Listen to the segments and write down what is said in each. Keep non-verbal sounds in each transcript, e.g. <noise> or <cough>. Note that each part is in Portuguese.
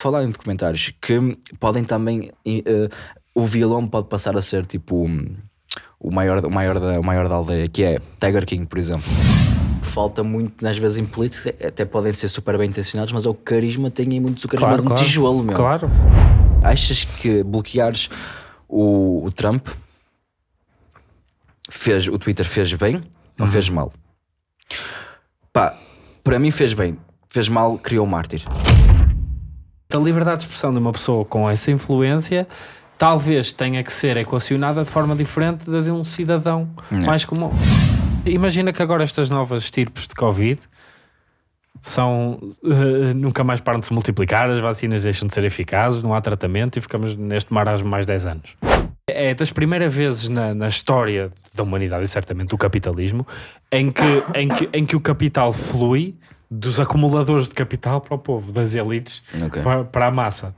Falar em documentários que podem também. eh, o vilão pode passar a ser tipo um, o maior, o, maior da, o maior da aldeia, que é Tiger King, por exemplo. Falta muito, às vezes, em políticos, até podem ser super bem intencionados, mas é o carisma, tem aí muito o carisma Claro, de um claro. tijolo, meu. Claro. Achas que bloqueares o, o Trump fez, o Twitter fez bem ou Uhum. fez mal? Pá, para mim fez bem. Fez mal, criou um mártir. A liberdade de expressão de uma pessoa com essa influência talvez tenha que ser equacionada de forma diferente da de um cidadão mais comum. Imagina que agora estas novas estirpes de Covid são eh, nunca mais param de se multiplicar, as vacinas deixam de ser eficazes, não há tratamento e ficamos neste marasmo mais 10 anos. É das primeiras vezes na, na história da humanidade e certamente do capitalismo em que, em, que, em que o capital flui dos acumuladores de capital para o povo, das elites Ok. para, para a massa.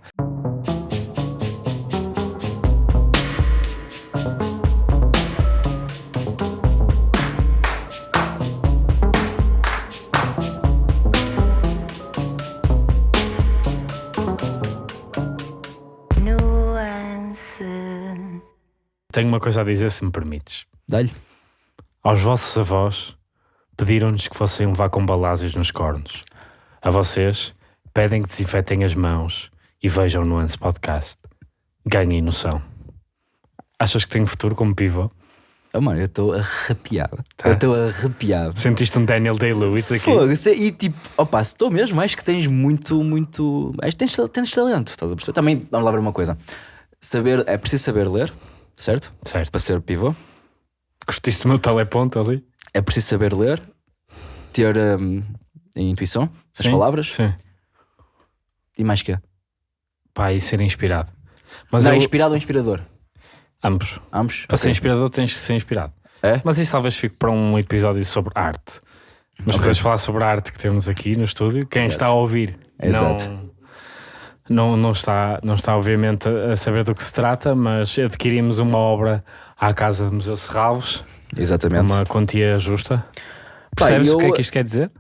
Tenho uma coisa a dizer, se me permites. Dá-lhe. Aos vossos avós, pediram-nos que fossem levar com balásios nos cornos. A vocês, pedem que desinfetem as mãos e vejam o Nuance Podcast. Ganhem noção. Achas que tenho futuro como pivô? Oh, mano, eu estou arrepiado. Tá. Eu estou arrepiado. Sentiste um Daniel Day-Lewis aqui? Fogo, é- e tipo, opa, se estou mesmo, acho que tens muito, muito. Acho que tens, tens talento, estás a perceber? Também, vamos lá ver uma coisa. Saber, é preciso saber ler, certo? Certo. Para ser pivô. Curtiste o meu teleponto ali? É preciso saber ler, ter hum, intuição, as Sim, palavras Sim. e mais que Pá, e ser inspirado. Mas Não, eu- inspirado ou inspirador? ambos. Ambos? Para ser Ok. inspirador tens que ser inspirado. É? Mas isso talvez fique para um episódio sobre arte. Mas Ok. podemos falar sobre a arte que temos aqui no estúdio. Quem Exato. está a ouvir Exato. não, não, não, está, não está obviamente a saber do que se trata, mas adquirimos uma obra à Casa do Museu Serralvos, Exatamente. uma quantia justa. Percebes eu- o que é que isto quer dizer?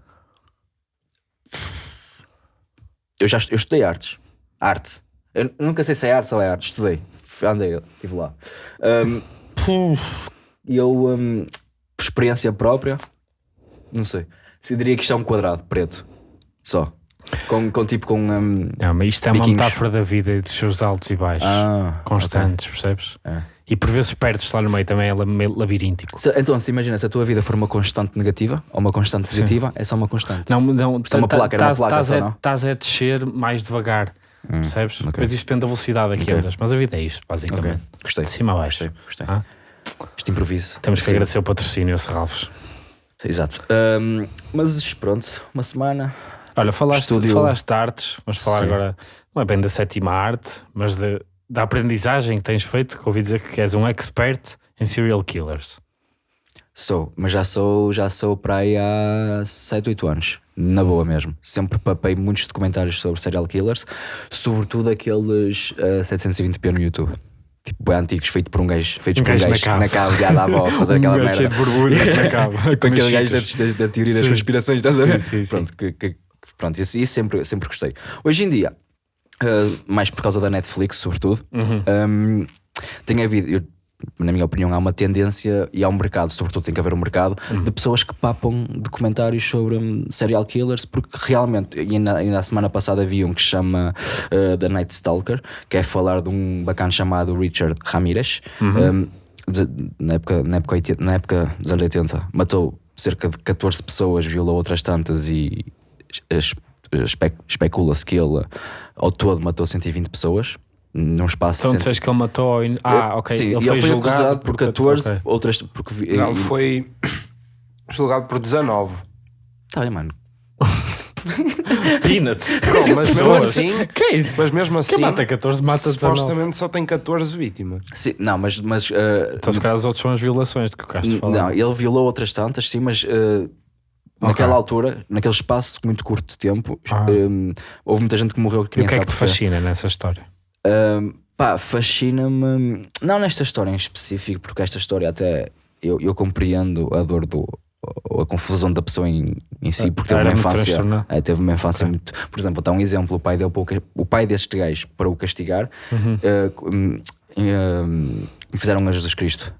Eu já eu estudei artes. Arte. Eu nunca sei se é arte ou é arte. Estudei. Andei, estive lá. Hum, E eu, hum, por experiência própria, não sei. Se diria que isto é um quadrado preto. Só. Com, com tipo com. hum, Não, mas isto é uma Biquinhos. metáfora da vida e dos seus altos e baixos ah, constantes, percebes? ok. É. E por vezes perdes lá no meio também é meio labiríntico. Se- então, se imagina, se a tua vida for uma constante negativa ou uma constante Sim. positiva, é só uma constante. Não, não, é uma placa, era uma placa Estás a, estás a descer mais devagar, percebes? ok. Depois isto depende da velocidade a que Ok. andas, mas a vida é isto, basicamente. Gostei. De cima a baixo. Gostei. Gostei. Ah? Este improviso. Temos que Sim. agradecer o patrocínio a Serralvos. Exato. Hum, mas pronto, uma semana. Olha, falaste, Estúdio- falaste de artes, vamos falar Sim. agora, não é bem da sétima arte, mas de- da aprendizagem que tens feito, que ouvi dizer que és um expert em serial killers. Sou, mas já sou, já sou para aí há 7, 8 anos. Na boa mesmo. Sempre papei muitos documentários sobre serial killers, sobretudo aqueles eh, 720p no YouTube. Tipo, antigos, feito por um gajo, feitos Um por um gajo na gajo na cave, já dava <laughs> a fazer aquela merda. Um borbulhas na <laughs> cave. Com aquele gajo da, da- teoria das Sim. conspirações, estás a ver? Sim, sim, sim. Pronto, que, que- pronto isso, isso sempre, sempre gostei. Hoje em dia, eh, mais por causa da Netflix, sobretudo, Uhum. Hum, tem havido, eu- na minha opinião, há uma tendência e há um mercado, sobretudo tem que haver um mercado, Uhum. de pessoas que papam documentários sobre hum, serial killers, porque realmente, e ainda, ainda a semana passada havia um que chama uh, The Night Stalker, que é falar de um bacana chamado Richard Ramirez. Uhum. Hum, de- na, época, na, época, 80 na época dos anos 80, matou cerca de 14 pessoas, violou outras tantas e es- espe- especula-se que ele ao todo matou 120 pessoas num espaço Então de disseste que ele matou. in- Ah, ok. Sim, ele foi, julgado acusado por 14, ok. outras porque Não, foi julgado por 19. Tá bem, mano. <laughs> Peanuts. Não, mas mesmo assim, <laughs> Que é isso? mas mesmo assim, Quem mata 14 mata 19. supostamente só tem 14 vítimas. Sim, não, mas, mas uh, Então, se calhar, os outros são as violações de que o Castro falou. não, ele violou outras tantas, sim, mas uh, naquela altura, naquele espaço muito curto de tempo, Ah. um, houve muita gente que morreu que E o nem que é que te fascina nessa história? Um, pá, fascina-me, não nesta história em específico, porque esta história até eu, eu compreendo a dor do, ou a confusão da pessoa em, em si, porque teve uma infância. É, teve uma infância muito. Por exemplo, dar um exemplo: o pai, dele, para o pai destes gajos, para o castigar, Uhum. hum, hum, fizeram a Jesus Cristo.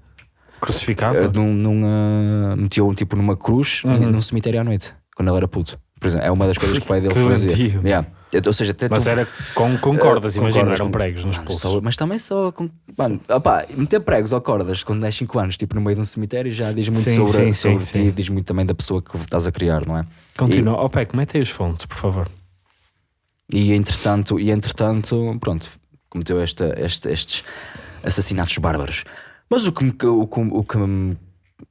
Crucificado? Uh, num, num, uh, meteu tipo numa cruz Uhum. num cemitério à noite, quando ele era puto. Por exemplo, é uma das coisas <laughs> que o pai dele fazia. Yeah. Ou seja, até Mas tu- era com, com cordas, Uh, com imagina, eram com- pregos nos Mano, pulsos. só- mas também só com. Mano, opá, meter pregos ou cordas quando tens 5 anos, tipo no meio de um cemitério, já diz muito Sim, sobre, sim, sobre sim, ti, diz muito também da pessoa que estás a criar, não é? Continua. Ó Peco, mete aí os fontes, por favor. E entretanto, e entretanto pronto, cometeu esta, este- estes assassinatos bárbaros. Mas o que me, o, o que me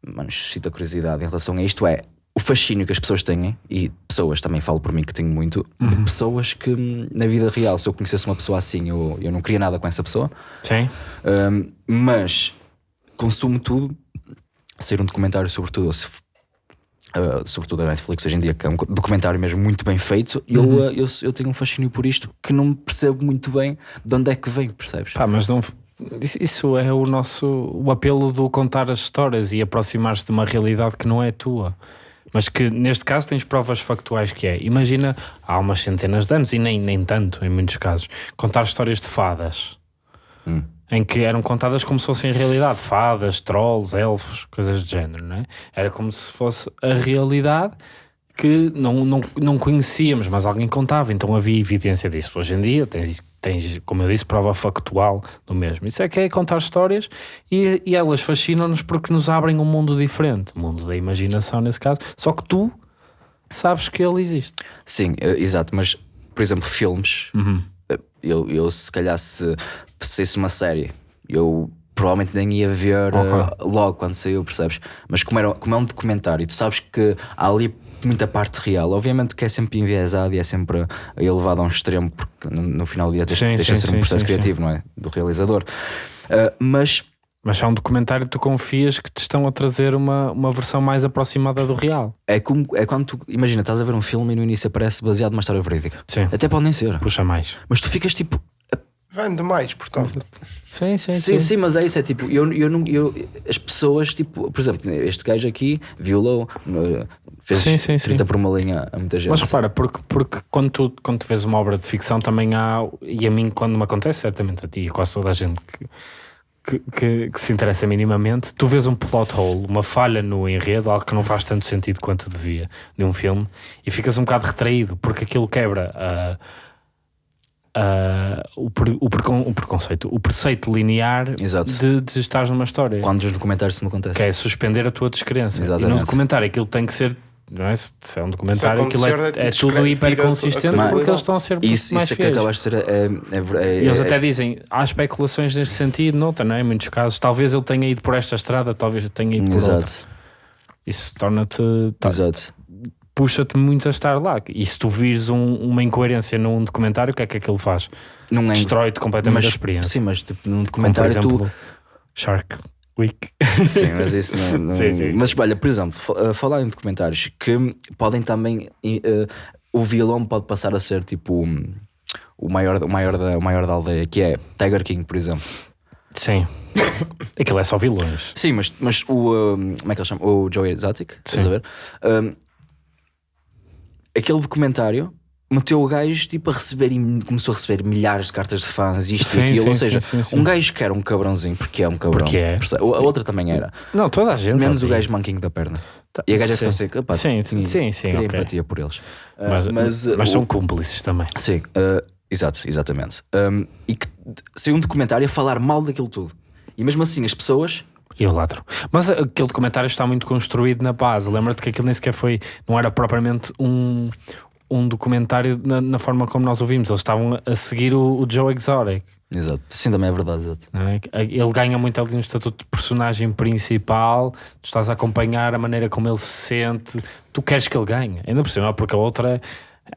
mano, suscita curiosidade em relação a isto é o fascínio que as pessoas têm, e pessoas também falo por mim que tenho muito, de pessoas que na vida real, se eu conhecesse uma pessoa assim, eu, eu não queria nada com essa pessoa, Sim? hum, mas consumo tudo, sair um documentário sobre tudo, ou se Uh, sobretudo a Netflix hoje em dia, que é um documentário mesmo muito bem feito, e eu, Uhum. uh, eu, eu tenho um fascínio por isto que não percebo muito bem de onde é que vem, percebes? Pá, mas não. Isso- é o nosso. O apelo do contar as histórias e aproximar-se de uma realidade que não é tua. Mas que neste caso tens provas factuais que é. Imagina há umas centenas de anos, e nem, nem tanto em muitos casos, contar histórias de fadas. Hum. Em que eram contadas como se fossem realidade. Fadas, trolls, elfos, coisas do género, não é? Era como se fosse a realidade que não, não, não conhecíamos, mas alguém contava, então havia evidência disso. Hoje em dia tens, tens, como eu disse, prova factual do mesmo. Isso é que é contar histórias e, e elas fascinam-nos porque nos abrem um mundo diferente, o mundo da imaginação nesse caso, só que tu sabes que ele existe. Sim, uh, exato, mas por exemplo, filmes, Uhum. uh, eu, eu se calhar se saísse uma série, eu provavelmente nem ia ver uh, logo quando saiu, percebes? Mas como, era, como é um documentário, tu sabes que há ali muita parte real, obviamente que é sempre enviesado e é sempre elevado a um extremo, porque no, final do dia deixa, Sim, deixa sim, ser um sim, processo sim, criativo, não é? Do realizador. Uh, mas Mas há um documentário que tu confias que te estão a trazer uma, uma versão mais aproximada do real. é como é quando tu, imagina, estás a ver um filme e no início aparece baseado numa história verídica. Sim. Até pode nem ser, Puxa mais. mas tu ficas tipo, Vende mais, portanto. Sim, sim, Sim, sim, mas é isso, é tipo, eu, eu não, eu, as pessoas, tipo, por exemplo, este gajo aqui violou, eh, fez Sim, sim, sim. 30 por uma linha a muita gente. Mas repara, porque, porque quando, tu, quando tu vês uma obra de ficção também há, e a mim quando me acontece, certamente a ti e quase toda a gente que, que, que- que se interessa minimamente, tu vês um plot hole, uma falha no enredo, algo que não faz tanto sentido quanto devia num filme, e ficas um bocado retraído, porque aquilo quebra a- a- o, pre- o, precon- o preconceito, o preceito linear Exato. de, de estar numa história. Quando nos documentários isso me acontece. Que é suspender a tua descrença. E Exatamente. num documentário aquilo tem que ser. Não é? Se é um documentário, aquilo é, acontecer, é tudo hiper consistente porque eles estão a ser Isso, mais isso é que fiéis. acaba de ser. É, é, é, E eles é- até dizem, há especulações neste sentido, noutra, não é? Em muitos casos, talvez ele tenha ido por esta estrada, talvez tenha ido por outra. Exato, Isso torna-te. tá- exato. Puxa-te muito a estar lá. E se tu vires um- uma incoerência num documentário, o que é que aquilo faz? Não é. Destrói-te completamente mas, a experiência. Sim, mas tipo, num Como, por documentário exemplo, tu. Shark Week. <laughs> Sim, mas isso não. <laughs> não- Sim, sim. Mas olha, por exemplo, uh, falar em documentários que podem também. uh, o vilão pode passar a ser tipo. um, o maior, o, maior da, o maior da aldeia, que é Tiger King, por exemplo. Sim. Aquilo é só vilões. Sim, mas, mas o. um, como é que ele chama? O Joey Exotic, estás a ver? Um, aquele documentário meteu o gajo tipo a receber, começou a receber milhares de cartas de fãs, isto Sim, e aquilo. sim, Ou seja, sim, sim, sim. um gajo que era um cabrãozinho, porque é um cabrão. Porque é. A outra também era. Não, toda a gente. Menos o gajo manquinho da perna. Tá- E a gaja sim. ficou assim, "Epá, Sim, sim, sim, queria ok. empatia por eles. Ah, Mas, mas, mas, uh, são o- cúmplices também. Sim, uh, exato, exatamente. Um, e que saiu um documentário a falar mal daquilo tudo. E mesmo assim, as pessoas. E o ladro. Mas aquele documentário está muito construído na base. Lembra-te que aquilo nem sequer foi. Não era propriamente um, um documentário na, na forma como nós ouvimos. Eles estavam a seguir o, o Joe Exotic. Exato, sim, também é verdade. Exato. é? Ele ganha muito ali um estatuto de personagem principal. Tu estás a acompanhar a maneira como ele se sente. Tu queres que ele ganhe. Ainda por cima, porque a outra. É,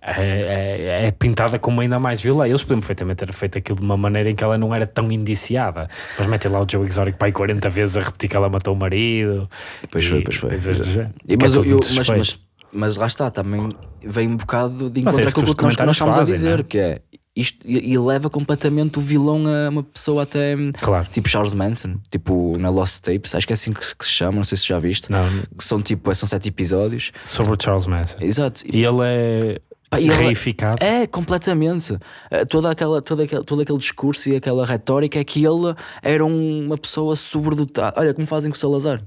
é- é pintada como ainda mais vilã. Eles podiam perfeitamente ter feito aquilo de uma maneira em que ela não era tão indiciada. Mas metem lá o Joe Exotic para aí 40 vezes a repetir que ela matou o marido. Pois e foi, pois foi. coisas do género. E, Que é mas, tudo eu- mas, mas, mas lá está, também vem um bocado de é encontro que com aquilo que nós, nós estamos a dizer, não é? que é isto, e, leva completamente o vilão a uma pessoa até Claro. tipo Charles Manson, tipo na Lost Tapes, acho que é assim que, que se chama, não sei se já viste. Não, Que são tipo, são sete episódios. sobre o Charles Manson. Exato. E ele é reificado. É, completamente. Eh, Toda aquela, toda aquela, todo aquele discurso e aquela retórica é que ele era um- uma pessoa sobredotada. Olha, como fazem com o Salazar,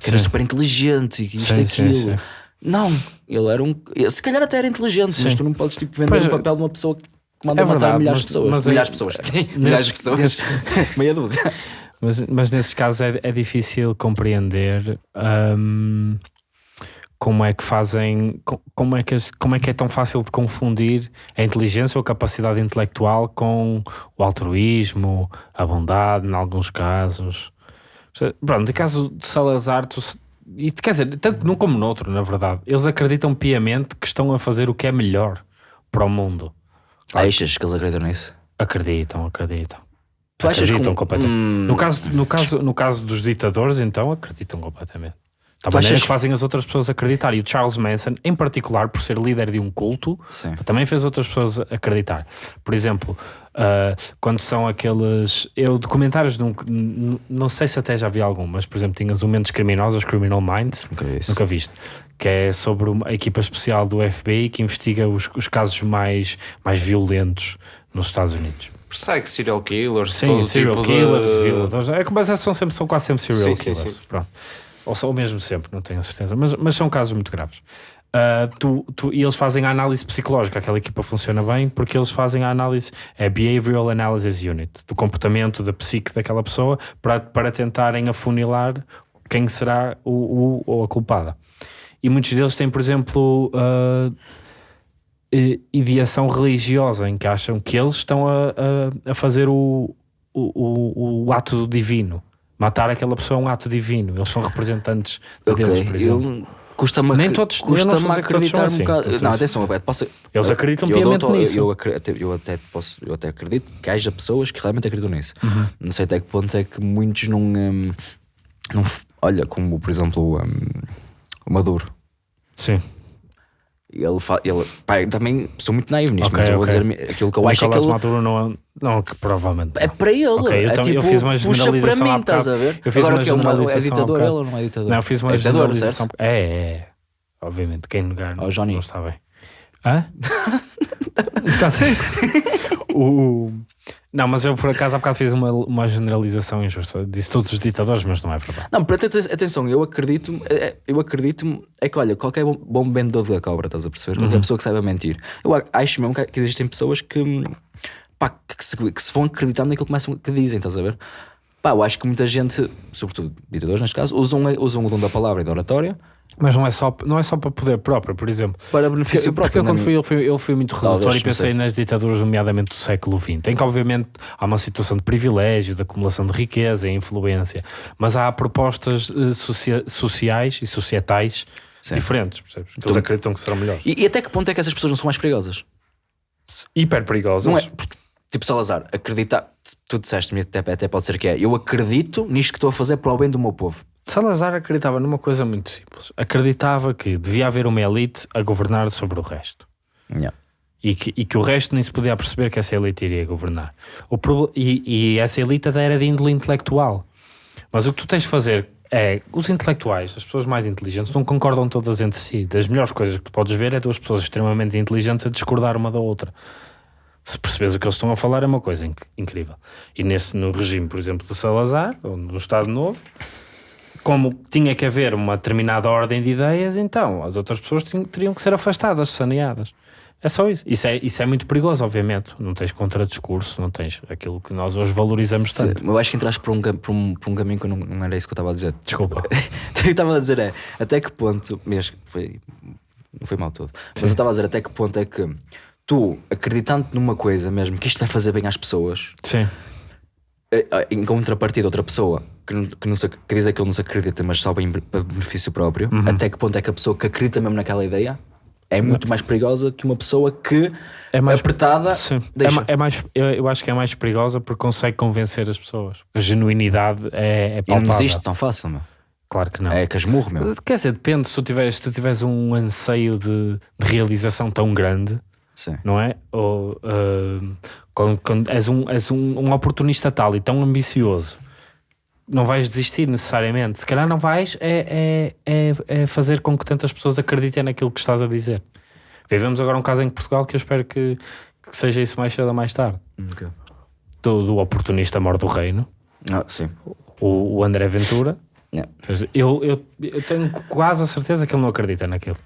que era Sim. super inteligente e isto Sim, e sim, aquilo. sim. Não, ele era um. Se calhar até era inteligente, mas Sim. tu não podes tipo, vender Pois, o papel de uma pessoa que manda é matar verdade, milhares mas- de pessoas. mas é- milhares de pessoas. <laughs> milhares de pessoas. <laughs> Meia dúzia. Mas, mas nesses casos é, é difícil compreender hum, como é que fazem, co- como é que, como é que é tão fácil de confundir a inteligência ou a capacidade intelectual com o altruísmo, a bondade, em alguns casos. Pronto, no caso de Salazar, tu, e, quer dizer, tanto num como noutro, na verdade, eles acreditam piamente que estão a fazer o que é melhor para o mundo. Achas que eles acreditam nisso? Acreditam, acreditam. Tu achas acreditam que- completamente. Hum. No, caso, no, caso, no caso dos ditadores, então, acreditam completamente. Da Tu maneira achas- que fazem as outras pessoas acreditar. E o Charles Manson, em particular, por ser líder de um culto, Sim. também fez outras pessoas acreditar. Por exemplo, ah, quando são aqueles. Eu, documentários, nunca, n- não sei se até já vi algum, mas, por exemplo, tinhas o Mentes Criminosos, Criminal Minds, Nunca vi. Nunca viste. Que é sobre uma equipa especial do FBI que investiga os, os casos mais, mais violentos nos Estados Unidos. Persegue serial killers, Sim, serial tipo killers, de... violadores. É, mas é, são, sempre, são quase sempre serial Sim, sim, killers. sim. Pronto. Ou, ou mesmo sempre, não tenho a certeza. Mas, mas são casos muito graves. Ah, tu, tu- e eles fazem a análise psicológica. Aquela equipa funciona bem porque eles fazem a análise, é Behavioral Analysis Unit, do comportamento da psique daquela pessoa para, para tentarem afunilar quem será o, o ou a culpada. E muitos deles têm, por exemplo, eh, ideação religiosa, em que acham que eles estão a, a, a fazer o, o, o, o ato divino. Matar aquela pessoa é um ato divino. Eles são representantes de Ok, Deus, por exemplo. eu- Custa-me Nem todos- eu estou a custa-me acreditar assim. um bocado. Não atenção, Roberto, posso, Eles acreditam eu piamente dou-te- nisso. Eu, até- eu até posso, eu até acredito que haja pessoas que realmente acreditam nisso. Uhum. Não sei até que ponto é que muitos não. hum, não olha, como por exemplo hum, o Maduro. Sim. Ele, fa- ele pá, também sou muito naivo nisto, Ok, mas eu vou ok. dizer aquilo que eu O acho é que ele, Maduro não é. Não, que provavelmente. é para ele. Ok, eu é tam- eu tipo, fiz uma puxa para mim, estás a ver? Eu fiz Agora uma que é, uma, é ditador ele ou não é ditador? Não, eu fiz uma é generalização. É, é. Obviamente, quem negar Ó, Johnny. não está bem. Hã? <laughs> <laughs> O... Não, mas eu por acaso há bocado fiz uma, uma generalização injusta. Disse todos os ditadores, mas não é verdade. Não, atenção, eu acredito, é- é- eu acredito é que olha, qualquer bom, bom vendedor da cobra, estás a perceber? Uhum. Qualquer pessoa que saiba mentir. Eu acho mesmo que existem pessoas que, pá, que, se, que se vão acreditando naquilo que, começam, que dizem, estás a ver? Pá, eu acho que muita gente, sobretudo ditadores neste caso, usam, usam o dom da palavra e da oratória Mas não é só, não é só para poder próprio, por exemplo. para benefício Porque próprio. eu, quando fui, eu fui, eu fui muito redutor e pensei sei. nas ditaduras, nomeadamente do século XX, em que obviamente há uma situação de privilégio, de acumulação de riqueza e influência, mas há propostas eh, socia- sociais e societais Sim. diferentes, percebes? Que eles acreditam que serão melhores. E, e até que ponto é que essas pessoas não são mais perigosas? Hiper perigosas. Não é? Tipo Salazar, acreditar, tu disseste-me, até, até pode ser que é, eu acredito nisto que estou a fazer para o bem do meu povo. Salazar acreditava numa coisa muito simples. Acreditava que devia haver uma elite a governar sobre o resto. Yeah. E que, e que o resto nem se podia perceber que essa elite iria governar. O proble- e, e essa elite até era de índole intelectual. Mas o que tu tens de fazer é, os intelectuais, as pessoas mais inteligentes, não concordam todas entre si. Das melhores coisas que tu podes ver é duas pessoas extremamente inteligentes a discordar uma da outra. Se percebes o que eles estão a falar é uma coisa inc- incrível. E nesse, no regime, por exemplo, do Salazar, ou no Estado Novo, como tinha que haver uma determinada ordem de ideias, então as outras pessoas tinham- teriam que ser afastadas, saneadas. É só isso. Isso é, isso é muito perigoso, obviamente. Não tens contradiscurso, não tens aquilo que nós hoje valorizamos tanto. eu acho que entraste por um, por um, por um caminho que eu não, não era isso que eu estava a dizer. Desculpa. <laughs> o que eu estava a dizer é até que ponto, mesmo foi, não foi mal todo, mas eu estava a dizer até que ponto é que tu, acreditando numa coisa mesmo que isto vai fazer bem às pessoas, Sim. eh, eh, em contrapartida, outra pessoa que, não, que, não se, que diz que ele não se acredita, mas só bem para benefício próprio, Uhum. até que ponto é que a pessoa que acredita mesmo naquela ideia é muito mais perigosa que uma pessoa que É mais- apertada Sim. É, deixa. ma- é mais, eu, eu acho que é mais perigosa porque consegue convencer as pessoas. A genuinidade é, é e não palpável. existe tão fácil, meu. Claro que não. É casmurro, meu. Quer dizer, depende, se tu tiveres, se tu tiveres um anseio de, de realização tão grande, Sim. não é? Ou ah, quando, quando és, um, és um, um oportunista tal e tão ambicioso, não vais desistir necessariamente. Se calhar não vais é, é, é, é fazer com que tantas pessoas acreditem naquilo que estás a dizer. Vivemos agora um caso em Portugal que eu espero que, que seja isso mais cedo ou mais tarde. Ok. Do, do oportunista mor do reino, Ah, sim. o, o André Ventura. Yeah. Seja, Eu, eu, eu tenho quase a certeza que ele não acredita naquilo.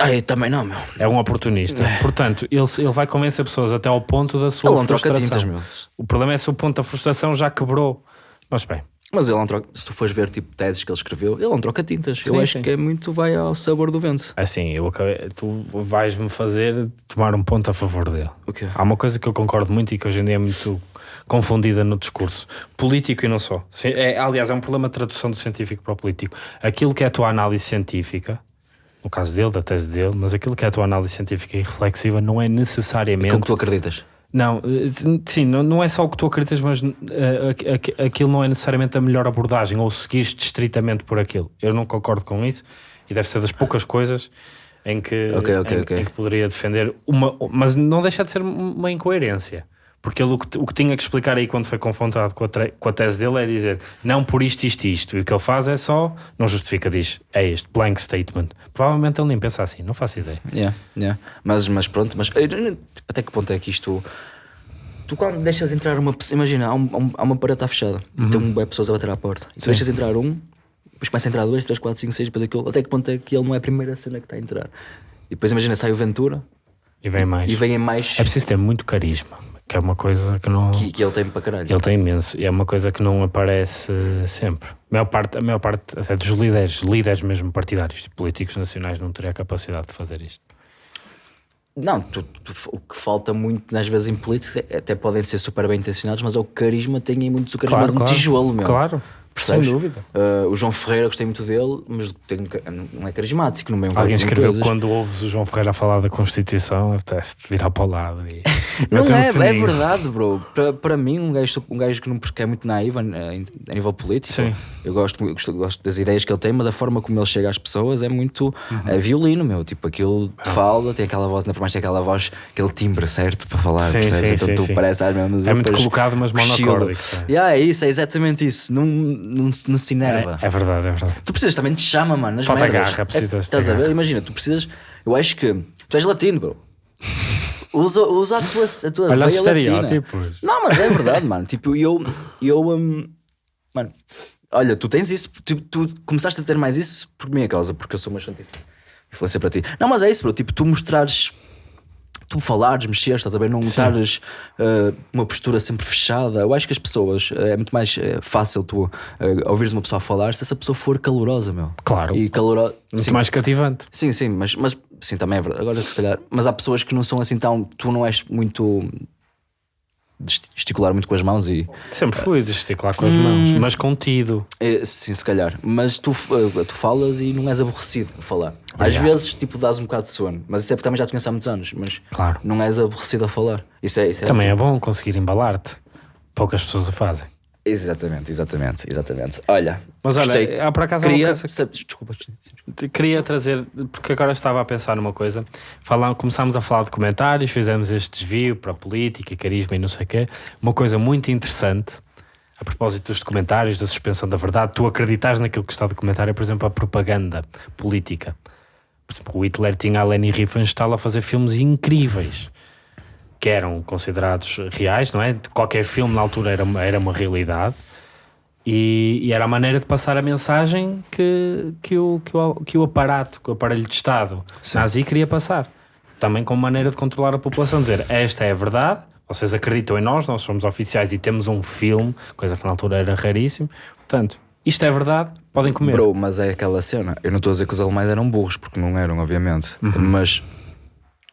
Ah, eu também não, meu. É um oportunista. Portanto, ele, ele vai convencer pessoas até ao ponto da sua troca frustração. tintas. O problema é se o ponto da frustração já quebrou. Mas bem, Mas ele não troca. Se tu fores ver tipo teses que ele escreveu, ele não troca tintas. Sim, eu acho sim. que é muito vai ao sabor do vento. assim, eu acabei, tu vais-me fazer tomar um ponto a favor dele. O quê? Há uma coisa que eu concordo muito e que hoje em dia é muito confundida no discurso político e não só. É, aliás, é um problema de tradução do científico para o político. Aquilo que é a tua análise científica, no caso dele, da tese dele, mas aquilo que é a tua análise científica e reflexiva não é necessariamente. Como tu acreditas? Não, eh, sim, não, é só o que tu acreditas, mas aqu- aquilo não é necessariamente a melhor abordagem ou seguiste estritamente por aquilo. Eu não concordo com isso e deve ser das poucas coisas em que, Ok, ok, em, ok. em que poderia defender uma, mas não deixa de ser uma incoerência. Porque ele o que, o que tinha que explicar aí quando foi confrontado com a, com a tese dele é dizer não por isto, isto, isto. E o que ele faz é só, não justifica, diz é este, blank statement. Provavelmente ele nem pensa assim, não faço ideia. Yeah, yeah. Mas, mas pronto, mas não- até que ponto é que isto. Tu quando deixas entrar uma pessoa, imagina, há, um- há um- uma parede está fechada e tem um web pessoas a bater à porta. E tu deixas entrar um, depois começa a entrar dois, três, quatro, cinco, seis, depois aquilo. Até que ponto é que ele não é a primeira cena que está a entrar? E depois imagina, sai o Ventura E vem mais. e vêm mais É preciso ter muito carisma, que é uma coisa que não. que, que ele tem para caralho. Ele tem imenso e é uma coisa que não aparece sempre. A maior parte, a maior parte até dos líderes, líderes mesmo partidários, políticos nacionais, não teria a capacidade de fazer isto. Não, tu- tu- o que falta muito às vezes em políticos é, até podem ser super bem intencionados, mas é o carisma, tem muito o carisma de um tijolo, meu. Claro, Percebes? sem dúvida. Uh, o João Ferreira, gostei muito dele, mas tem, não é carismático no meio Alguém escreveu coisas. quando ouves o João Ferreira a falar da Constituição, apetece-te virar para o lado. E Não é, é verdade, bro. Para, mim, um gajo, um gajo que não é muito naivo a, a nível político, Sim. eu gosto, eu gosto, das ideias que ele tem, mas a forma como ele chega às pessoas é muito Uhum. é violino, meu. Tipo, aquilo te Ah. fala, tem aquela voz, ainda por mais tem aquela voz, aquele timbre certo para falar, Sim, percebes? sim, então sim, tu sim. parece às mesmas É muito colocado, mas monocórdico. é. Yeah, é isso, é exatamente isso. Não, não, não se enerva. É, é verdade, é verdade. Tu precisas também de chama, mano. Falta merdas. garra, precisas É, Estás a ver? Imagina, tu precisas. Eu acho que. Tu és latino, bro. Usa, usa a tua, a tua Olha veia estereótipos. Não, mas é verdade, mano. Tipo, eu. eu hum, mano, olha, tu tens isso. Tu, tu começaste a ter mais isso por minha causa, porque eu sou uma influência para ti. Não, mas é isso, bro. Tipo, tu mostrares. Tu falares, mexeres, estás a ver? Não estares uh, uma postura sempre fechada. Eu acho que as pessoas. uh, é muito mais uh, fácil tu ouvires uma pessoa falar se essa pessoa for calorosa, meu. Claro. E calorosa. Muito Sim, mais cativante. Sim, sim, mas, mas sim, também é verdade. Agora que se calhar. Mas há pessoas que não são assim tão. Tu não és muito. gesticular muito com as mãos e. Sempre fui gesticular com as Hum. mãos, mas contido. é, sim, se calhar. Mas tu, eh, tu falas e não és aborrecido a falar. Às Obrigado. vezes, tipo, dás um bocado de sono. Mas isso é porque também já te conheço há muitos anos. Mas Claro. não és aborrecido a falar. Isso é. Isso é Também é bom conseguir embalar-te. Poucas pessoas o fazem. Exatamente, exatamente, exatamente. Olha. Mas olha, gostei. há por acaso Queria. coisa que- Desculpa. Queria trazer, porque agora estava a pensar numa coisa. Falar, começámos a falar de comentários, fizemos este desvio para política, carisma e não sei o quê. Uma coisa muito interessante, a propósito dos documentários, da suspensão da verdade, tu acreditas naquilo que está documentário, é, por exemplo, a propaganda política. Por exemplo, o Hitler tinha a Leni Riefenstahl a fazer filmes incríveis que eram considerados reais, não é? Qualquer filme na altura era, uma- era uma realidade. E, e era a maneira de passar a mensagem que, que, o, que, o, que o aparato, que o aparelho de Estado nazi queria passar. Também como maneira de controlar a população, dizer esta é a verdade, vocês acreditam em nós, nós somos oficiais e temos um filme, coisa que na altura era raríssimo. Portanto, isto é verdade, podem comer. Bro, mas é aquela cena. Eu não estou a dizer que os alemães eram burros, porque não eram, obviamente. Uhum. Mas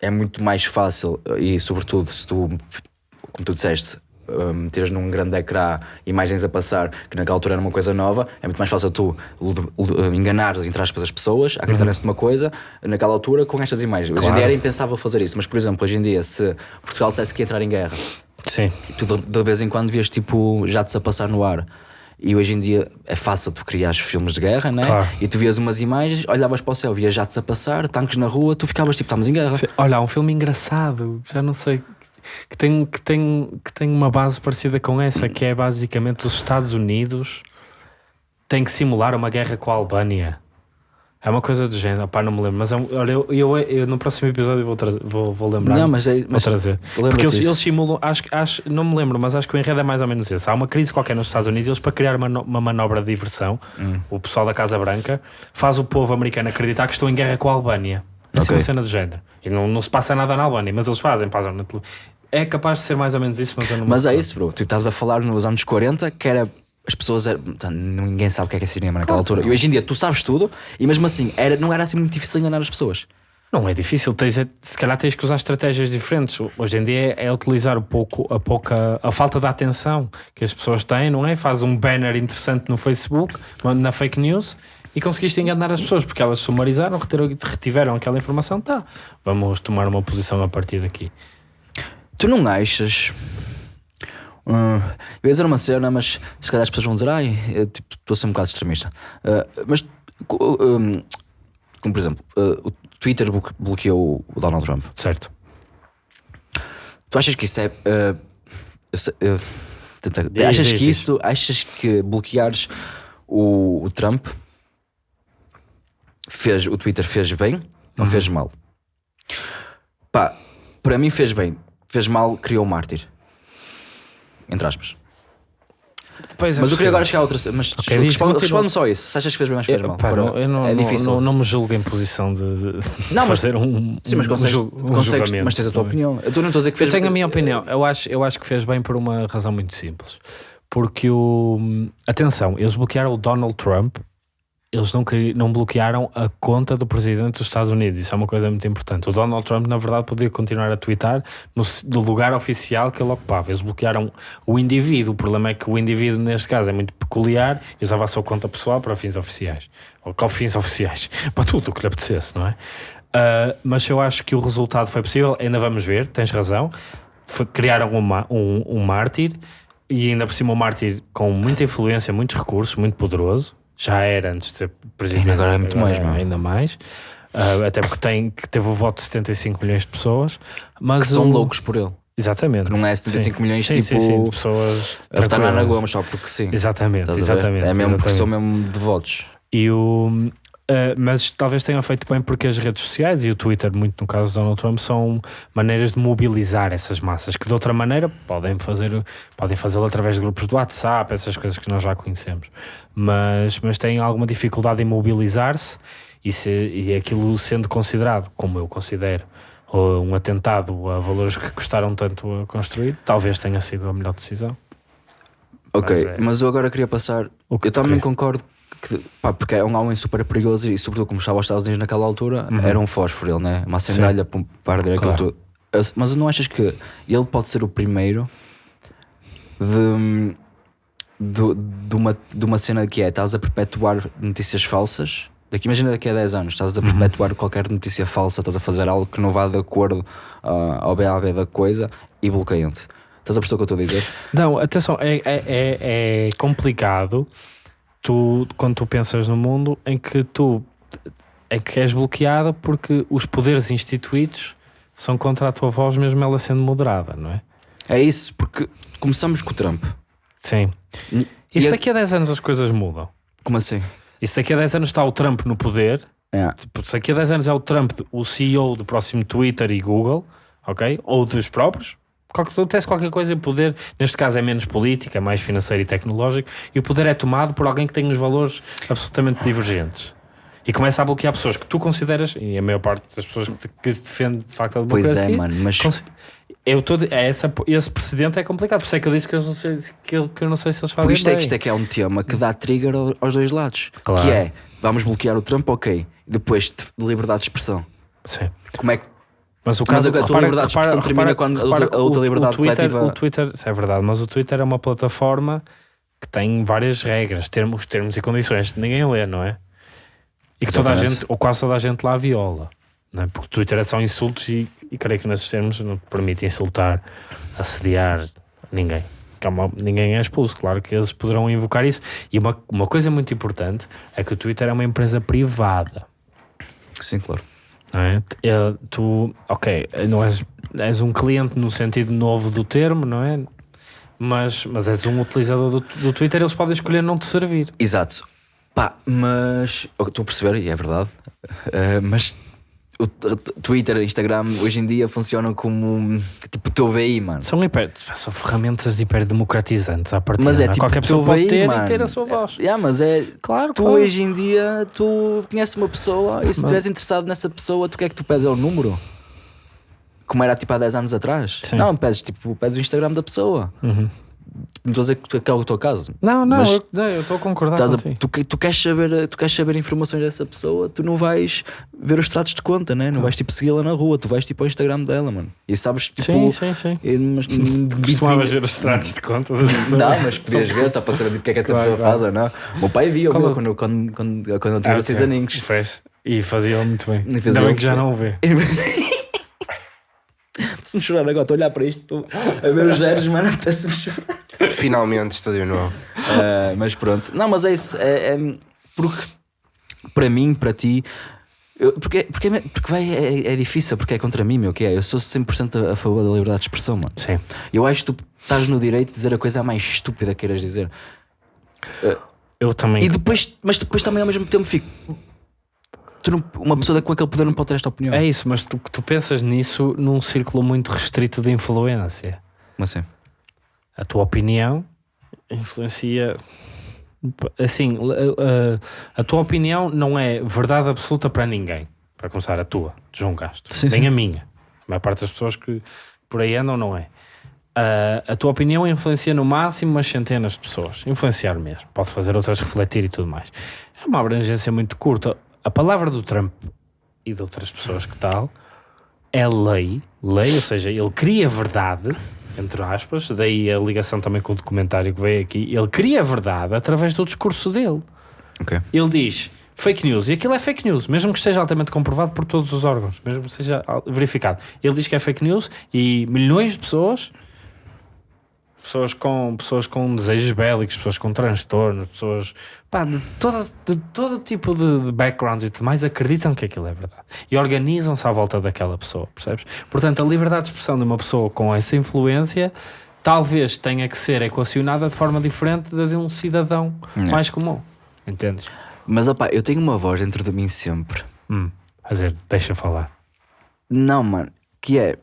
é muito mais fácil, e sobretudo se tu, como tu disseste, meteres num grande ecrã imagens a passar, que naquela altura era uma coisa nova, é muito mais fácil tu lu- enganares, entre aspas, as pessoas, a acreditarem-se numa coisa, naquela altura, com estas imagens. Hoje em Claro. dia era impensável fazer isso, mas por exemplo, hoje em dia, se Portugal dissesse que ia entrar em guerra, Sim, tu de, de vez em quando vias tipo jatos a passar no ar. E hoje em dia é fácil tu criar filmes de guerra, né? Claro. E tu vias umas imagens, olhavas para o céu, vias jatos a passar, tanques na rua, tu ficavas tipo, estamos em guerra. Se- Olha, há um filme engraçado, já não sei, que tem, que, tem, que tem uma base parecida com essa, que é basicamente os Estados Unidos têm que simular uma guerra com a Albânia. É uma coisa do género, pá, não me lembro, mas é um- olha, eu, eu, eu no próximo episódio vou, tra- vou, vou lembrar. Não, mas, é, Vou mas trazer. lembra-te Porque eles, eles simulam, acho, que- acho, não me lembro, mas acho que o enredo é mais ou menos esse. Há uma crise qualquer nos Estados Unidos, eles para criar uma, uma manobra de diversão, Hum. o pessoal da Casa Branca faz o povo americano acreditar que estão em guerra com a Albânia. Assim Ok. uma cena do género. E não, não se passa nada na Albânia, mas eles fazem, passam na É capaz de ser mais ou menos isso, mas eu não me Mas é isso, bro. Tu estavas a falar nos anos 40 que era. As pessoas eram. Ninguém sabe o que é que é cinema naquela altura. E hoje em dia tu sabes tudo e mesmo assim era, não era assim muito difícil enganar as pessoas. Não é difícil, tens, é- se calhar tens que usar estratégias diferentes. Hoje em dia é, é utilizar o pouco, a pouca, a falta de atenção que as pessoas têm, não é? Faz um banner interessante no Facebook, na fake news e conseguiste enganar as pessoas porque elas sumarizaram, retiveram aquela informação. Tá, vamos tomar uma posição a partir daqui. Tu não achas. Hum, eu ia dizer uma cena, mas se calhar as pessoas vão dizer, ai, eu, tipo, estou a ser um bocado extremista. Ah, mas, co- hum, como por exemplo, ah, o Twitter blo- bloqueou o Donald Trump. Certo? Tu achas que isso é. ah, eu sei- eu- tenta- Diz, achas diz, que diz. isso. Achas que bloqueares o, o Trump fez, o Twitter fez bem ou Uhum. fez mal? Pá, para mim fez bem. Fez mal, criou um mártir. Entre aspas. Pois é mas eu queria agora chegar a outra. Mas Ok, diz, responde- responde-me só isso. Se achas que fez bem se fez mal? pá, Para- não, eu não, é difícil. não, não me julgo em posição de, de Não, mas- fazer um, Sim, mas consegues, um consegues- mas tens a tua bem? opinião. Eu tu não estou a dizer que fez Eu tenho a minha opinião. Eu acho, eu acho que fez bem por uma razão muito simples. Porque o. Atenção, eles bloquearam o Donald Trump, eles não, não bloquearam a conta do presidente dos Estados Unidos. Isso é uma coisa muito importante. O Donald Trump, na verdade, podia continuar a twittar no, no lugar oficial que ele ocupava. Eles bloquearam o indivíduo. O problema é que o indivíduo, neste caso, é muito peculiar e usava a sua conta pessoal para fins oficiais. Ou com fins oficiais. <laughs> Para tudo o que lhe apetecesse, não é? Ah, mas eu acho que o resultado foi possível. Ainda vamos ver, tens razão. Foi- criaram um, ma- um, um mártir e ainda por cima um mártir com muita influência, muitos recursos, muito poderoso. Já era antes de ser presidente. Agora é muito mais, meu. Ainda mais. Ah, até porque tem, que teve o voto de 75 milhões de pessoas. Mas Que são o- loucos por ele. Exatamente. Não é 75 Sim. milhões, sim, tipo, Sim, sim, de pessoas. A votar na Ana. Gomes só porque sim. Exatamente, exatamente. É mesmo porque exatamente. sou mesmo de votos. E o, eh, mas talvez tenham feito bem porque as redes sociais e o Twitter, muito no caso do Donald Trump, são maneiras de mobilizar essas massas que de outra maneira podem fazer podem fazê-lo através de grupos do WhatsApp, essas coisas que nós já conhecemos. Mas, mas têm alguma dificuldade em mobilizar-se e, se, e aquilo sendo considerado, como eu considero, um atentado a valores que custaram tanto a construir, talvez tenha sido a melhor decisão. Ok, Mas é- mas eu agora queria passar. O que Eu também queria. concordo que, pá, porque é um homem super perigoso e, sobretudo, como estava aos Estados Unidos naquela altura, Uhum. era um fósforo, ele, né? Uma sandália para Claro. tudo. Eu- Mas não achas que ele pode ser o primeiro de, de, de, uma, de uma cena que é: estás a perpetuar notícias falsas? Daqui, imagina daqui a 10 anos, estás Uhum. a perpetuar qualquer notícia falsa, estás a fazer algo que não vá de acordo ah, ao BAB da coisa e bloqueiam-te. Estás a perceber o que eu estou a dizer? Não, atenção, é, é, é, é complicado tu, quando tu pensas no mundo em que tu em que és bloqueado porque os poderes instituídos são contra a tua voz, mesmo ela sendo moderada, não é? É isso, porque começamos com o Trump. Sim. E E se daqui a 10 anos as coisas mudam? Como assim? E se daqui a 10 anos está o Trump no poder, É. tipo, se daqui a 10 anos é o Trump o CEO do próximo Twitter e Google, ok? Ou dos próprios, acontece qualquer coisa e o poder, neste caso é menos político, é mais financeiro e tecnológico, e o poder é tomado por alguém que tem uns valores absolutamente divergentes. E começa a bloquear pessoas que tu consideras, e a maior parte das pessoas que, que se defende de facto a Pois democracia, é, mano, mas eu tô é essa, esse precedente é complicado, por isso é que eu disse que eu não sei, que eu, que eu não sei se eles fazem por isto é que bem. isto é que é um tema que dá trigger ao- aos dois lados. Claro. Que é, vamos bloquear o Trump, ok. Depois, de liberdade de expressão. Sim. Como é que Mas o Mas caso a tua repara- liberdade de expressão termina repara- quando a outra- a que outra o- liberdade o Twitter, coletiva- O Twitter, isso é verdade, mas o Twitter é uma plataforma que tem várias regras, termos, termos e condições que ninguém lê, não é? E que toda a gente, ou quase toda a gente lá viola. Não é? Porque o Twitter é só insultos e, e creio que nesses termos não te permite insultar, assediar ninguém. há uma- ninguém é expulso. Claro que eles poderão invocar isso. E uma, uma coisa muito importante é que o Twitter é uma empresa privada. Sim, claro. Não é? Eh, Tu, ok, não és, és um cliente no sentido novo do termo, não é? Mas, mas és um utilizador do, do Twitter, eles podem escolher não te servir. Exato. Pá, mas. Estou a perceber, e é verdade. <laughs> Eh, mas o Twitter Instagram hoje em dia funcionam como tipo o teu BI, mano. São, hiper, são ferramentas hiperdemocratizantes à partida. Mas é não tipo Qualquer o pessoa pode BI, ter mano. e ter a sua voz. É, mas é. Claro, Tu claro. hoje em dia, tu conheces uma pessoa e se estiveres interessado nessa pessoa, tu quer que tu pedes é o número? Como era tipo há 10 anos atrás? Sim. Não, pedes tipo, pedes o Instagram da pessoa. Uhum. Não estou a dizer que é o teu caso. Não, não, Mas- eu não, eu estou a concordar Estás a- tu, tu queres saber, tu queres saber informações dessa pessoa, tu não vais ver os tratos de conta, né? não vais tipo segui-la na rua, tu vais tipo ao Instagram dela, mano. E sabes tipo. Sim, sim, sim. eh, mas- <laughs> Costumavas ver os tratos de conta das <laughs> pessoas. Não, mas podias ver só para saber tipo, o que é que essa Claro, pessoa claro. faz ou não. O meu pai via o Qual meu é- quando, quando, quando, quando eu tinha Ah, 16 sim. aninhos. Fez. E fazia muito bem. E Ainda bem que já não o vê. <laughs> Se-me chorar agora, estou a olhar para isto, estou a ver os zeros, mano, até-se-me chorar. Finalmente, estúdio novo. <laughs> Ah, mas pronto, não, mas é isso. É, é- porque para mim, para ti, eu- porque, porque, porque vai, é, é difícil, porque é contra mim, meu, que é? Eu sou 100% a, a favor da liberdade de expressão, mano. Sim. Eu acho que tu estás no direito de dizer a coisa mais estúpida que queiras dizer. Eu também. E depois, mas depois também ao mesmo tempo fico. Tu não- uma pessoa com aquele poder não pode ter esta opinião. É isso, mas tu, tu pensas nisso num círculo muito restrito de influência. Mas assim. A tua opinião influencia. Assim, a, a- a tua opinião não é verdade absoluta para ninguém. Para começar, a tua, de João Castro. Sim, Nem sim. a minha. A maior parte das pessoas que por aí andam não é. A, a tua opinião influencia no máximo umas centenas de pessoas. Influenciar mesmo. Pode fazer outras refletir e tudo mais. É uma abrangência muito curta. A palavra do Trump e de outras pessoas que tal é lei, lei, ou seja, ele cria verdade, entre aspas, daí a ligação também com o documentário que veio aqui, ele cria verdade através do discurso dele. Ok. Ele diz fake news, e aquilo é fake news, mesmo que esteja altamente comprovado por todos os órgãos, mesmo que seja verificado. Ele diz que é fake news e milhões de pessoas, pessoas com, pessoas com desejos bélicos, pessoas com transtornos, pessoas pá, de, todo, de todo tipo de, de backgrounds e tudo mais, acreditam que aquilo é verdade e organizam-se à volta daquela pessoa, percebes? Portanto, a liberdade de expressão de uma pessoa com essa influência talvez tenha que ser equacionada de forma diferente da de um cidadão mais comum. Entendes? Mas opá, eu tenho uma voz dentro de mim sempre. Hum, a dizer, deixa falar. Não, mano, que é.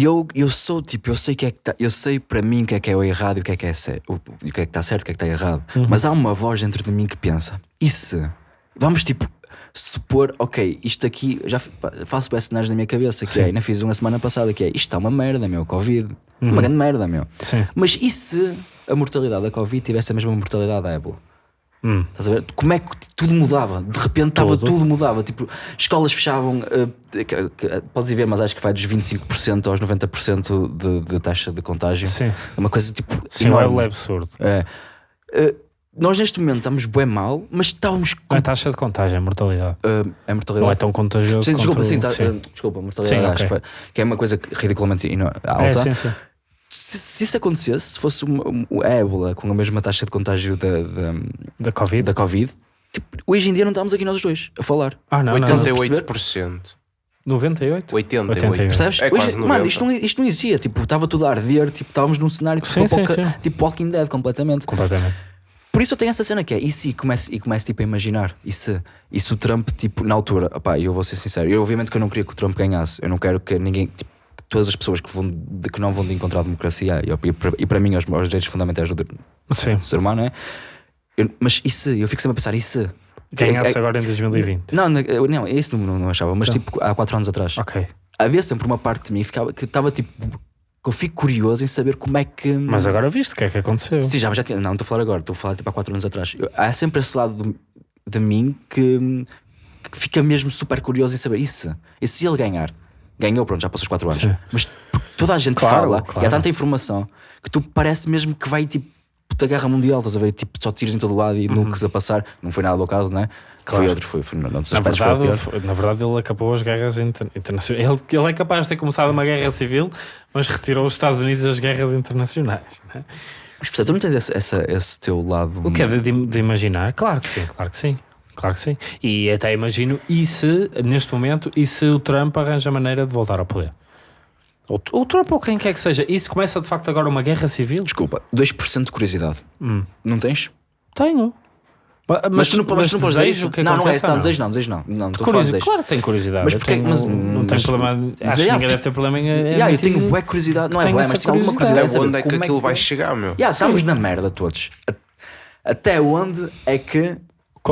Eu, eu sou tipo, eu sei que é que tá, eu sei para mim o que é que é o errado e o que é que é certo, o, o que é que está certo e o que é que está errado. Mas há uma voz dentro de mim que pensa: e se? Vamos tipo supor, ok, isto aqui, já faço bem cenários na minha cabeça, que Sim. é, ainda fiz uma semana passada, que é, isto está uma merda, meu, Covid, uma grande merda, meu. Sim. Mas e se a mortalidade da Covid tivesse a mesma mortalidade da ébola? Hum. Estás a ver? Como é que tudo mudava? De repente estava Tudo. tudo. mudava. Tipo, escolas fechavam, que- podes ir ver, mas acho que vai dos 25% aos 90% de, de taxa de contágio. Sim. É uma coisa tipo. Sim, enorme. é absurdo. É. Eh, nós neste momento estamos bem mal, mas estávamos com. É taxa de contágio, é mortalidade. eh, a mortalidade. Não é tão contagioso Sim, desculpa, sim, tá- sim. desculpa, mortalidade Sim, acho ok. que, é uma coisa que ridiculamente ino- É, alta. sim, sim. Se, se isso acontecesse, se fosse uma, um- a ébola com a mesma taxa de contágio da, da, Da Covid? da Covid, tipo, hoje em dia não estamos aqui nós os dois a falar. Ah, não, não. Estás a não. 88%. 98? 88%. 88. Percebes? É Hoje- quase 90. mano, isto não, isto não existia. Tipo, estava tudo a arder, tipo, estávamos num cenário tipo, Sim, sim, apoca- sim. tipo Walking Dead completamente. Completamente. Por isso eu tenho essa cena que é, e se e começo, e começo tipo, a imaginar, e se, e se o Trump, tipo, na altura, opá, eu vou ser sincero, eu obviamente que eu não queria que o Trump ganhasse, eu não quero que ninguém, tipo, todas as pessoas que, vão, de, que não vão de encontrar a democracia e, e, para- e para mim os, os direitos fundamentais do, do ser humano, é? Eu- mas e se? Eu fico sempre a pensar, e se? Ganhasse É- é- agora em 2020. Não, não, não, isso não, não, achava, mas Não. tipo, há quatro anos atrás. Ok. Havia sempre uma parte de mim que ficava, que estava tipo, que eu fico curioso em saber como é que. Mas agora viste o que é que aconteceu. Sim, já, já tinha. Não, estou a falar agora, estou a falar tipo há 4 anos atrás. Eu- há sempre esse lado de, de mim que, que fica mesmo super curioso em saber isso. E se ele ganhar? Ganhou, pronto, já passou os 4 anos. Sim. Mas toda a gente Claro, fala e claro. há tanta informação que tu parece mesmo que vai tipo. puta guerra mundial, estás a ver? Tipo, só tiros em todo lado e nuques a passar. Não foi nada do caso, né? Claro. Foi outro, foi, foi, não, não, Na verdade, foi- na verdade, ele acabou as guerras inter- internacionais. Ele, ele é capaz de ter começado uma guerra civil, mas retirou os Estados Unidos das guerras internacionais. né? Mas portanto, tu não tens esse, essa- esse teu lado. O que é de- de imaginar? Claro que sim, claro que sim. Claro que sim. E até imagino, e se, neste momento, e se o Trump arranja maneira de voltar ao poder? Ou o Trump ou quem quer que seja. E se começa de facto agora uma guerra civil? Desculpa, 2% de curiosidade. Hum. Não tens? Tenho. Mas, Mas, tu não, mas tu não podes dizer desejo isso? que Não, não é isso, não, desejo não, desejo não. Não, estou Curiosidade. desejo. Claro que tenho curiosidade. Mas Eu porquê- tenho- mas- não tenho mas- problema. Acho que ninguém deve ter problema em. Yeah, eu admitir- tenho bué curiosidade, não é bué, essa mas tenho alguma curiosidade. Até de onde é que como aquilo que- vai chegar, meu? Yeah, estamos na merda todos. Até onde é que.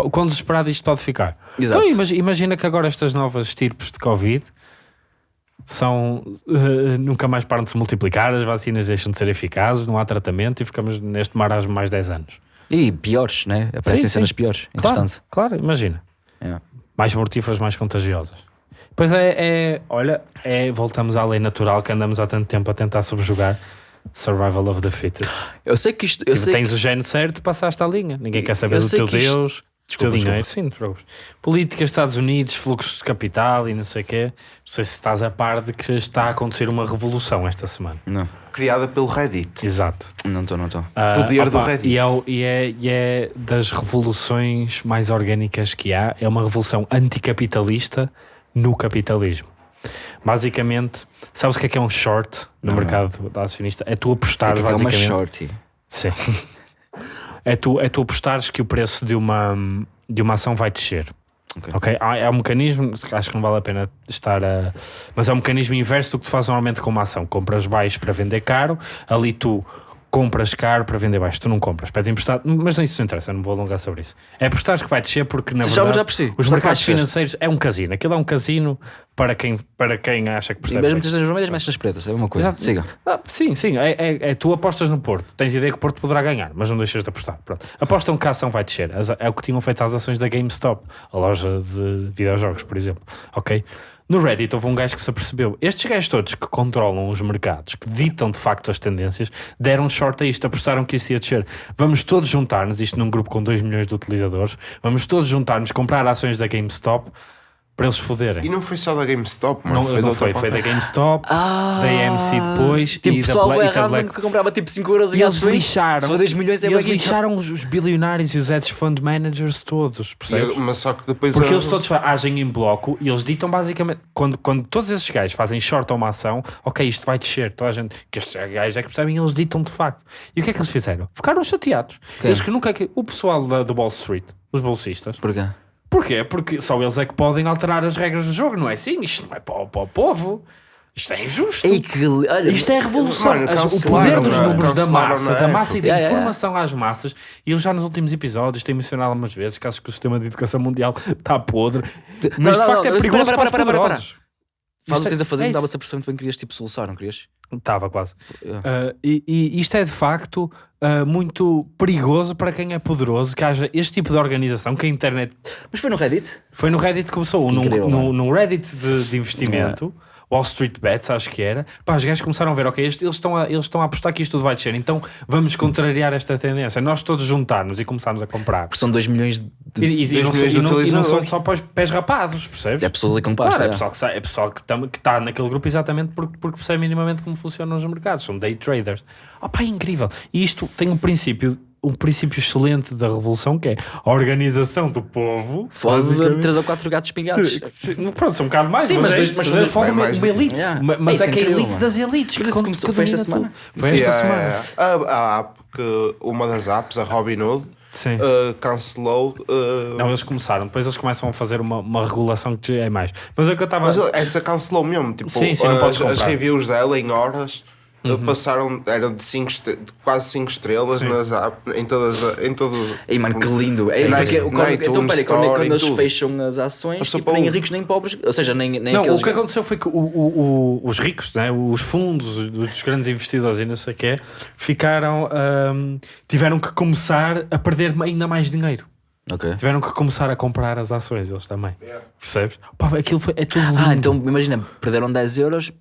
Qu- Quão desesperado isto pode ficar? Exato. Então, imagi- imagina que agora estas novas estirpes de Covid são eh, nunca mais param de se multiplicar, as vacinas deixam de ser eficazes, não há tratamento e ficamos neste marasmo mais 10 anos. E piores, né? Aparecem Sim, cenas sim. piores. Claro, claro, imagina. Yeah. Mais mortíferas, mais contagiosas. Pois é, é, olha, é, voltamos à lei natural que andamos há tanto tempo a tentar subjugar. Survival of the fittest. Eu sei que isto. Tipo, tens o género certo, passaste a linha. Ninguém quer saber do teu que isto- Deus, Desculpa, dinheiro. desculpa. Sim, não preocupes. Política, Estados Unidos, fluxos de capital e não sei o quê. Não sei se estás a par de que está a acontecer uma revolução esta semana. Não, Criada pelo Reddit. Exato. não estou, não estou. Ah, Poder do opa, Reddit. E é, e, é, e é das revoluções mais orgânicas que há. É uma revolução anticapitalista no capitalismo. Basicamente, sabes o que é que é um short no Não, mercado da acionista? É tu apostares que é uma basicamente. shorty. Sim. É tu, é tu apostares que o preço de uma, de uma ação vai descer. Ok. Ok? Há- É um mecanismo, acho que não vale a pena estar a. Mas é um mecanismo inverso do que tu fazes normalmente com uma ação. Compras baixo para vender caro, ali tu compras caro para vender baixo. Tu não compras, pedes emprestado, mas isso não interessa, não vou alongar sobre isso. É apostares que vai descer porque na Já- verdade já percebi. os mercados financeiros é um casino. Aquilo é um casino para quem, para quem acha que E percebe. mesmo bem. que nas vermelhas, nas pretas. É uma coisa. Exato. Siga. Ah, sim, sim. É, é- é- tu apostas no Porto. Tens ideia que o Porto poderá ganhar, mas não deixas de apostar. Pronto. Apostam que a ação vai descer. As- É o que tinham feito as ações da GameStop, a loja de videojogos, por exemplo. Ok? No Reddit houve um gajo que se apercebeu. Estes gajos todos que controlam os mercados, que ditam de facto as tendências, deram short a isto, apostaram que isso ia descer. Vamos todos juntar-nos, isto num grupo com 2 milhões de utilizadores, vamos todos juntar-nos, comprar ações da GameStop para eles foderem. E não foi só da GameStop, mano. Não, foi não foi, foi da. GameStop, Ah, da AMC depois Tipo, e da, pessoal Black, é e Black. que comprava tipo 5 euros E em eles lixaram, for 2 milhões é e eles lixaram os, os bilionários e os hedge fund managers todos, E percebes? eu- Mas só que depois. Porque eu- eles todos agem em bloco e eles ditam basicamente, quando, quando todos esses gajos fazem short a uma ação, ok, isto vai descer, toda a gente, que estes gajos é que percebem, eles ditam de facto. E o que é que eles fizeram? Ficaram chateados. Quem? Eles que nunca, o pessoal da, do Wall Street, os bolsistas, Porquê? Porquê? Porque só eles é que podem alterar as regras do jogo, não é assim? Isto não é para, o- para o povo. Isto é injusto. Ei, que. Olha, Isto é revolução. Mano, As- o poder dos não é? números da massa, na da massa e da Yeah, yeah, informação às massas. E eu já nos últimos episódios tenho mencionado algumas vezes que acho que o sistema de educação mundial está podre. Mas não, de facto não, é mas perigoso para, para, para, para, para, para. Faz o que é- tens a fazer, é me isso. dava-se a percepção que bem querias tipo soluçar, não querias? Estava quase. Yeah. Ah, e, e isto é de facto ah, muito perigoso para quem é poderoso que haja este tipo de organização que a internet Mas foi no Reddit? Foi no Reddit que começou, Que num, incrível, num, num Reddit de, de investimento, Wall Street Bets, acho que era. Pá, os gajos começaram a ver, ok, eles estão a, eles estão a apostar que isto tudo vai descer, então vamos contrariar esta tendência. Nós todos juntarmos e começarmos a comprar. Porque são 2 milhões E, de. e- e Dois não, milhões e não- e não são só pés, pés rapados, percebes? É pessoas ali com Claro, é é. pessoal que, é pessoal que está que tá naquele grupo exatamente porque, porque percebe minimamente como funcionam os mercados, são day traders. Oh, pá, é incrível. E isto tem um princípio, um princípio excelente da revolução que é a organização do povo. Foda de basicamente. 3 ou 4 gatos pingados. Pronto, são um bocado mais, Sim, mas é dois- isso, mas mas é uma, mais- uma elite, Yeah. Ma- mas é é que é a elite das elites. Mas que isso começou- foi esta semana? Foi esta Sim, é, semana. é. A, a app que. Uma das apps, a Robinhood, Sim. uh, cancelou. uh, Não, eles começaram, depois eles começam a fazer uma, uma regulação que é mais. Mas é o que eu estava. Mas essa cancelou mesmo. Tipo, Sim, sim, não as, podes as comprar. Uhum. reviews dela em horas uh, passaram, eram de, cinco de quase 5 estrelas Sim. nas em todas as- em todo Ei, mano, que lindo. É, Na porque, iTunes quando, então, peraí, quando, quando eles tudo. fecham as ações, tipo, nem o- ricos nem pobres, ou seja, nem, nem Não, aqueles. o que aconteceu foi que o- o- o- os ricos, né, os fundos os grandes investidores e não sei o quê, ficaram. ahm, tiveram que começar a perder ainda mais dinheiro. Ok. Tiveram que começar a comprar as ações, eles também. Percebes? Pá, aquilo foi, é tudo lindo. Ah, então imagina, perderam 10 euros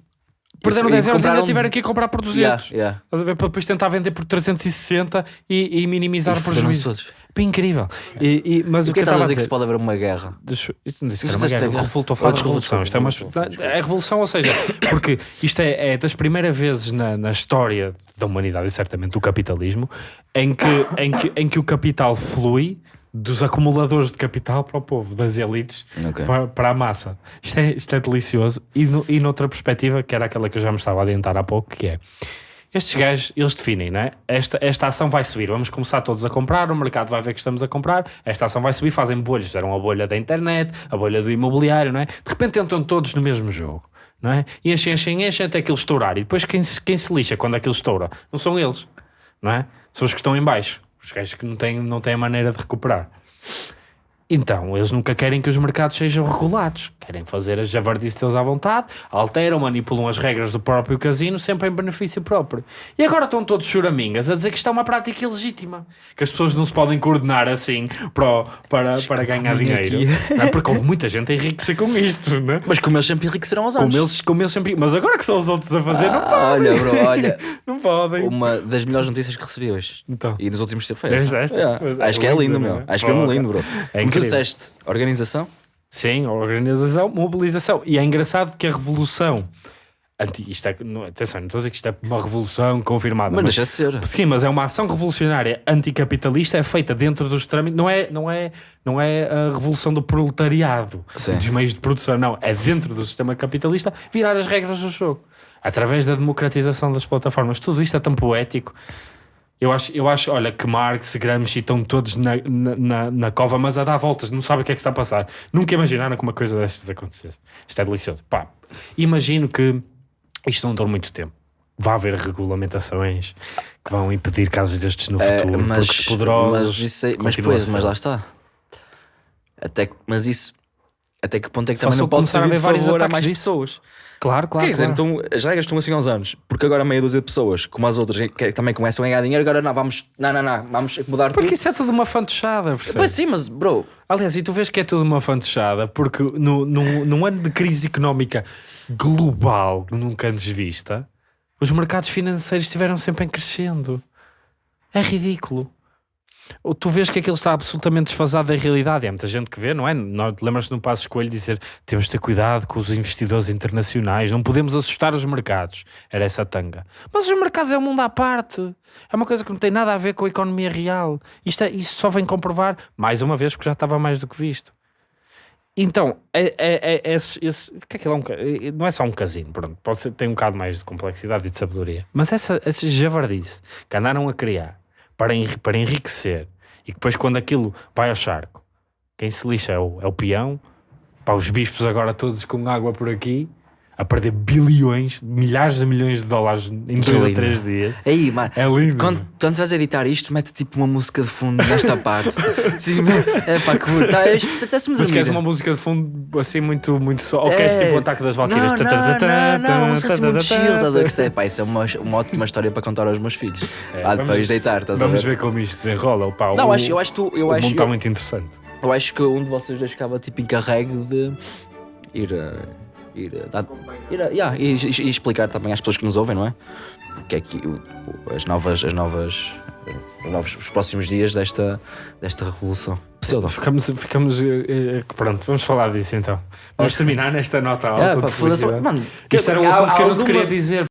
Perderam e 10 euros e ainda tiveram que comprar por 200. Yeah, yeah. Para depois tentar vender por 360 e, e minimizar E o prejuízo. incrível. E, e- mas o que que eu estás a dizer que se pode haver uma guerra? Deixa- Isto não disse que era uma disse guerra. guerra. Revoltou, estou a falar Ah, de revolução. Isto é, uma, desculpa. é revolução, ou seja, porque isto é, é das primeiras vezes na, na história da humanidade e certamente do capitalismo em que, em, que, em que o capital flui dos acumuladores de capital para o povo, das elites Ok. para, para a massa. Isto é, isto é delicioso. E, no, e noutra perspectiva, que era aquela que eu já me estava a adiantar há pouco, que é estes gajos, eles definem, não é? Esta, esta ação vai subir, vamos começar todos a comprar, o mercado vai ver que estamos a comprar, esta ação vai subir, fazem bolhas, fizeram a bolha da internet, a bolha do imobiliário, não é? De repente entram todos no mesmo jogo, não é? E enchem, enchem, enchem até aquilo estourar. E depois quem, se- quem se lixa quando aquilo estoura? Não são eles, não é? São os que estão em baixo, os gajos que não têm, não têm maneira de recuperar. Então, eles nunca querem que os mercados sejam regulados. Querem fazer as javardices deles à vontade, alteram, manipulam as regras do próprio casino, sempre em benefício próprio. E agora estão todos choramingas a dizer que isto é uma prática ilegítima. Que as pessoas não se podem coordenar assim para, para, para ganhar dinheiro. Não é? Porque houve muita gente a enriquecer com isto, não é? Mas como eles sempre enriqueceram aos anos. Como eles, como eles sempre... Mas agora que são os outros a fazer, não Ah, podem. olha, bro, olha. <laughs> Não podem. Uma das melhores notícias que recebi hoje. Então. E nos últimos tempos foi essa. esta? Yeah. Pois é, Acho que é lindo, não meu. é? Acho que é lindo, bro. É Tu incrível. disseste, organização. Sim, organização, mobilização. E é engraçado que a revolução. Anti, isto é, não, atenção, não estou a dizer que isto é uma revolução confirmada. Mas deixa de ser. Sim, mas é uma ação revolucionária anticapitalista, é feita dentro dos trâmites, não é, não é, não é a revolução do proletariado, Sim. dos meios de produção, não, é dentro do sistema capitalista virar as regras do jogo, através da democratização das plataformas. Tudo isto é tão poético. Eu acho, eu acho, olha, que Marx, Gramsci estão todos na, na, na, cova, mas a dar voltas, não sabem o que é que está a passar. Nunca imaginaram que uma coisa destas acontecesse. Isto é delicioso. Pá, imagino que isto não dure muito tempo. Vai haver regulamentações que vão impedir casos destes no É, futuro, mas, porque os poderosos. mas, isso é, mas, a pois, mas lá está. Até, que- mas isso. Até que ponto é que Só também não pode a servir de vários favor a mais disso. pessoas? Claro, claro. Quer dizer, claro. então as regras estão assim há uns anos, porque agora meia dúzia de pessoas, como as outras, que também começam a ganhar dinheiro, agora não, vamos, não, não, não, vamos mudar Porque tudo. isso é tudo uma fantochada, percebes? Pois sim, mas bro, Aliás, e tu vês que é tudo uma fantochada, porque no, no, num ano de crise económica global, nunca antes vista, os mercados financeiros estiveram sempre em crescendo. É ridículo. Tu vês que aquilo está absolutamente desfasado da realidade. Há muita gente que vê, não é? Lembras-te no Passo Escolho dizer temos de ter cuidado com os investidores internacionais, não podemos assustar os mercados. Era essa tanga. Mas os mercados é um mundo à parte. É uma coisa que não tem nada a ver com a economia real. Isto, é, isto só vem comprovar, mais uma vez, porque já estava mais do que visto. Então, é, é, é, esse, esse, o que é que ele é um, é- não é só um casino, pronto, pode ser, tem um bocado mais de complexidade e de sabedoria. Mas essa, esse javardice que andaram a criar para, enri- para enriquecer. E depois, quando aquilo vai ao charco, quem se lixa é o, é o peão, para os bispos agora todos com água por aqui, a perder bilhões, milhares de milhões de dólares em dois ou lindo. três dias. aí, mano, É lindo. quando, quando vais editar isto, mete tipo uma música de fundo nesta <laughs> parte. Sim, é pá, que bonito. Tá, apetece-me Mas queres uma música de fundo assim muito, muito só? Ou queres É. tipo o ataque das Valquírias? Não, não, não, não, uma música assim muito chill, estás a ver? Que é, pá, isso é uma, uma ótima história para contar aos meus filhos. É, vamos- depois deitar, estás a Vamos ver? ver como isto desenrola. Pá, Não, o, acho, eu acho que tu, eu o acho, mundo está muito interessante. eu acho que um de vocês dois ficava tipo encarregue de ir a. Ir dar- ir a- yeah, e, e- e explicar também às pessoas que nos ouvem, não é? Que é que as novas, as novas, os, novos, os próximos dias desta, desta revolução. Pseudo. Ficamos, ficamos eh, eh, pronto, vamos falar disso então. Vamos que terminar nesta nota alta. É, de pá, felicidade. mano, Isto era um assunto que eu não te queria dizer.